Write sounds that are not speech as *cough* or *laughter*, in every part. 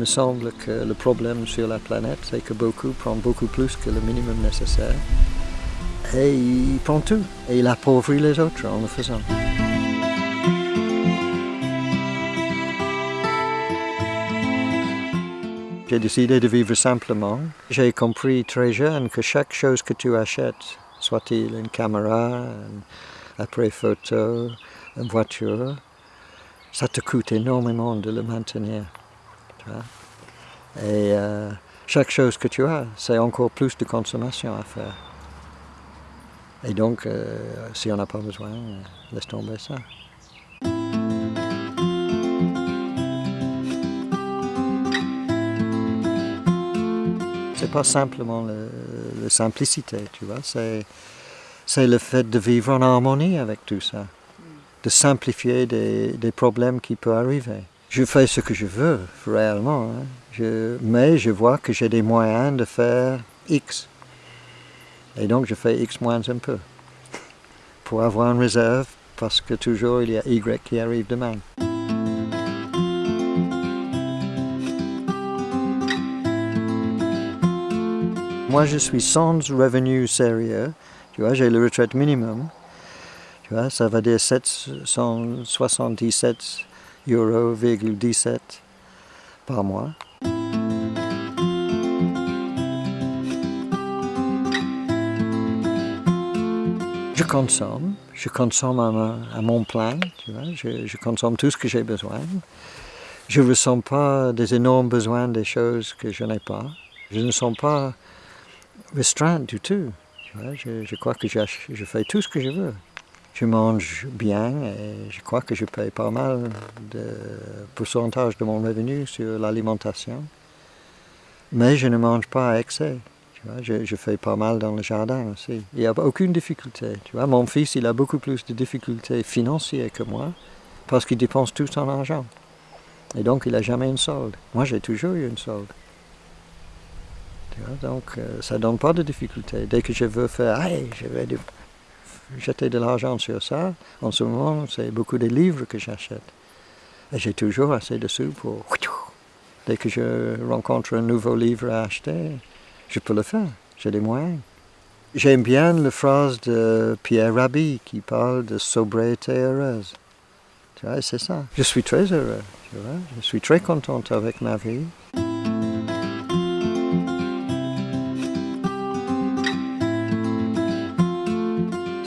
me semble que le problème sur la planète, c'est que beaucoup prennent beaucoup plus que le minimum nécessaire. Et il prend tout. Et il appauvrit les autres en le faisant. J'ai décidé de vivre simplement. J'ai compris très jeune que chaque chose que tu achètes, soit-il une caméra, un appareil photo, une voiture, ça te coûte énormément de le maintenir. Et euh, chaque chose que tu as, c'est encore plus de consommation à faire. Et donc, euh, si on n'a pas besoin, laisse tomber ça. C'est pas simplement la simplicité, tu vois, c'est le fait de vivre en harmonie avec tout ça, de simplifier des, des problèmes qui peuvent arriver. Je fais ce que je veux, réellement, hein. mais je vois que j'ai des moyens de faire X. Et donc je fais X moins un peu, *laughs* pour avoir une réserve, parce que toujours il y a Y qui arrive demain. Moi, je suis sans revenu sérieux. Tu vois, j'ai le retraite minimum. Tu vois, ça va dire 777 euros, 17 par mois. Je consomme, je consomme à, mon plan, tu vois, je, je, consomme tout ce que j'ai besoin. Je ne ressens pas des énormes besoins des choses que je n'ai pas. Je ne sens pas restreint du tout. je, crois que je, fais tout ce que je veux. Je mange bien et je crois que je paye pas mal de pourcentage de mon revenu sur l'alimentation. Mais je ne mange pas à excès. je, fais pas mal dans le jardin aussi. Il n'y a aucune difficulté. Tu vois, mon fils, il a beaucoup plus de difficultés financières que moi parce qu'il dépense tout son argent. Et donc, il n'a jamais une solde. Moi, j'ai toujours eu une solde donc, euh, ça ne donne pas de difficulté. Dès que je veux faire, hey, je vais jeter de l'argent sur ça, en ce moment, c'est beaucoup de livres que j'achète. Et j'ai toujours assez de sous pour... Dès que je rencontre un nouveau livre à acheter, je peux le faire. J'ai des moyens. J'aime bien la phrase de Pierre Rabhi qui parle de sobriété heureuse. Tu vois, c'est ça. Je suis très heureux, tu vois. Je suis très contente avec ma vie.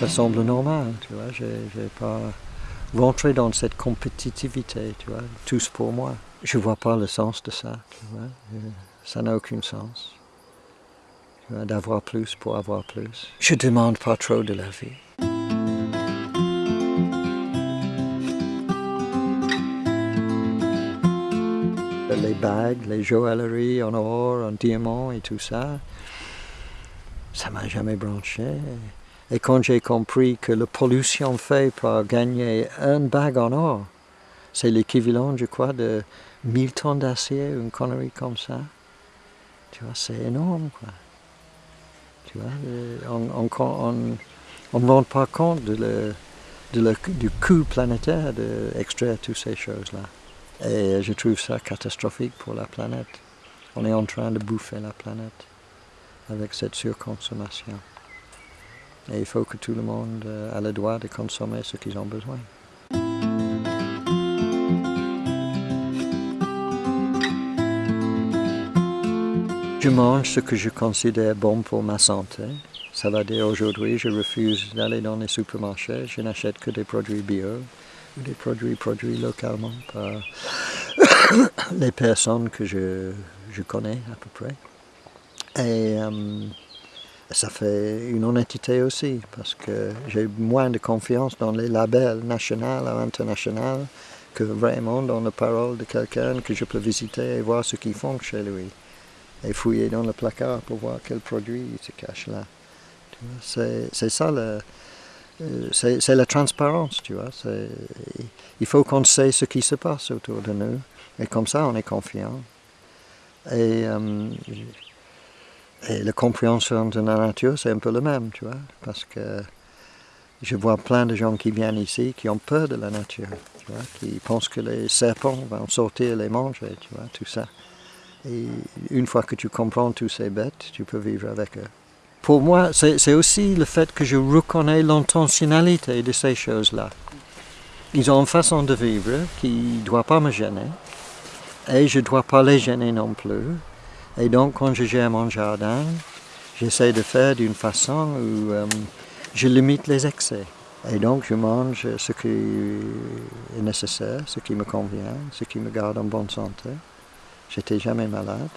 Ça semble normal, tu vois, je n'ai pas rentré dans cette compétitivité, tu vois, tous pour moi. Je ne vois pas le sens de ça, tu vois, ça n'a aucun sens. D'avoir plus pour avoir plus. Je ne demande pas trop de la vie. Les bagues, les joailleries en or, en diamant et tout ça, ça m'a jamais branché. Et quand j'ai compris que la pollution fait pour gagner un bague en or, c'est l'équivalent, je crois, de 1000 tonnes d'acier, une connerie comme ça. Tu vois, c'est énorme, quoi. Tu vois, on ne rend pas compte du coût planétaire d'extraire toutes ces choses-là. Et je trouve ça catastrophique pour la planète. On est en train de bouffer la planète avec cette surconsommation. Et il faut que tout le monde euh, ait le droit de consommer ce qu'ils ont besoin. Je mange ce que je considère bon pour ma santé. Ça va dire aujourd'hui, je refuse d'aller dans les supermarchés. Je n'achète que des produits bio des produits produits localement par *coughs* les personnes que je, connais à peu près. Et euh, ça fait une honnêteté aussi, parce que j'ai moins de confiance dans les labels nationaux ou internationaux que vraiment dans la parole de quelqu'un que je peux visiter et voir ce qu'ils font chez lui. Et fouiller dans le placard pour voir quel produit se cache là. C'est ça euh, c'est la transparence, tu vois. Il faut qu'on sait ce qui se passe autour de nous, et comme ça on est confiant. Euh, et la compréhension de la nature, c'est un peu le même, tu vois, parce que je vois plein de gens qui viennent ici qui ont peur de la nature, tu vois, qui pensent que les serpents vont sortir et les manger, tu vois, tout ça. Et une fois que tu comprends tous ces bêtes, tu peux vivre avec eux. Pour moi, c'est aussi le fait que je reconnais l'intentionnalité de ces choses-là. Ils ont une façon de vivre qui ne doit pas me gêner. Et je ne dois pas les gêner non plus. Et donc, quand je gère mon jardin, j'essaie de faire d'une façon où euh, je limite les excès. Et donc, je mange ce qui est nécessaire, ce qui me convient, ce qui me garde en bonne santé. J'étais jamais malade.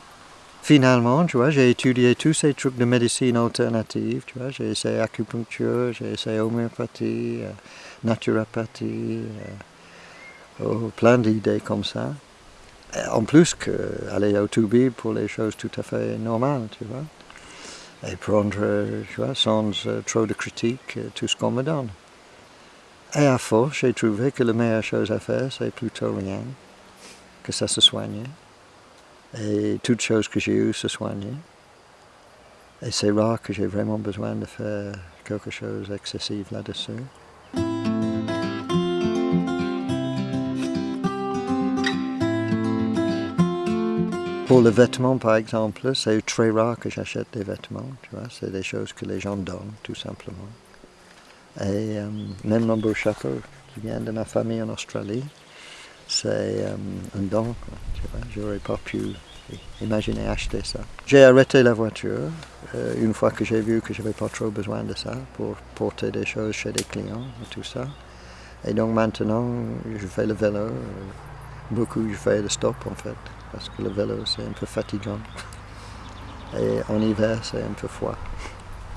Finalement, tu vois, j'ai étudié tous ces trucs de médecine alternative, tu vois, j'ai essayé acupuncture, j'ai essayé homéopathie, euh, naturopathie, euh, oh, plein d'idées comme ça. En plus qu'aller au Toubi pour les choses tout à fait normales, tu vois. Et prendre, tu vois, sans euh, trop de critiques, tout ce qu'on me donne. Et à force, j'ai trouvé que la meilleure chose à faire, c'est plutôt rien, que ça se soigne. Et toutes choses que j'ai eues se soigner. Et c'est rare que j'ai vraiment besoin de faire quelque chose d'excessif là-dessus. Pour le vêtement, par exemple, c'est très rare que j'achète des vêtements, tu vois. C'est des choses que les gens donnent, tout simplement. Et euh, même chapeau qui vient de ma famille en Australie, c'est euh, un don. Je n'aurais pas pu imaginer acheter ça. J'ai arrêté la voiture euh, une fois que j'ai vu que je n'avais pas trop besoin de ça pour porter des choses chez des clients et tout ça. Et donc maintenant, je fais le vélo. Beaucoup, je fais le stop en fait, parce que le vélo c'est un peu fatigant. Et en hiver, c'est un peu froid.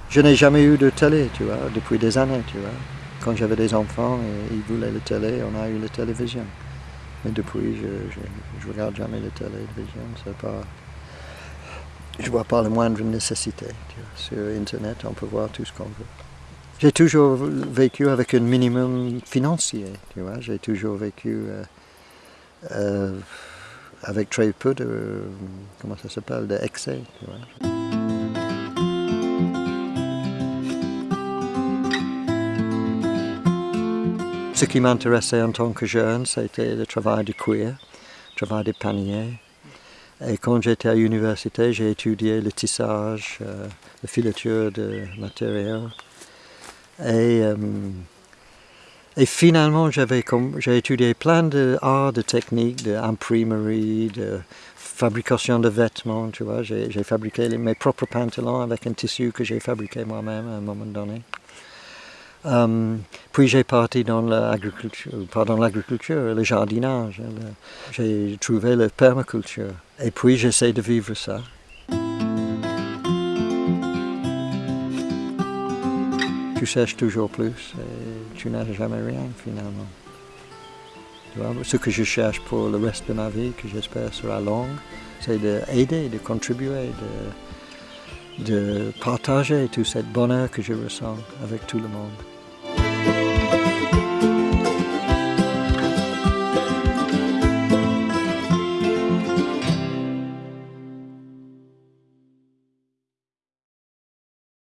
Je n'ai jamais eu de télé, tu vois, depuis des années, tu vois. Quand j'avais des enfants et ils voulaient la télé, on a eu la télévision. Mais depuis, je ne regarde jamais la télévision. C'est pas, je vois pas la moindre nécessité. Sur Internet, on peut voir tout ce qu'on veut. J'ai toujours vécu avec un minimum financier. Tu vois. J'ai toujours vécu euh, euh, avec très peu de, comment ça s'appelle, d'excès. Ce qui m'intéressait en tant que jeune, c'était le travail de cuir, le travail de panier. Et quand j'étais à l'université, j'ai étudié le tissage, euh, la filature de matériaux. Et finalement, j'ai étudié plein d'arts, de, techniques, d'imprimerie, de fabrication de vêtements, tu vois. J'ai fabriqué mes propres pantalons avec un tissu que j'ai fabriqué moi-même à un moment donné. Um, puis j'ai parti dans l'agriculture, l'agriculture, le jardinage. J'ai trouvé la permaculture. Et puis j'essaie de vivre ça. Tu cherches toujours plus tu n'as jamais rien finalement. Ce que je cherche pour le reste de ma vie, que j'espère sera longue, c'est d'aider, de contribuer, de partager tout ce bonheur que je ressens avec tout le monde.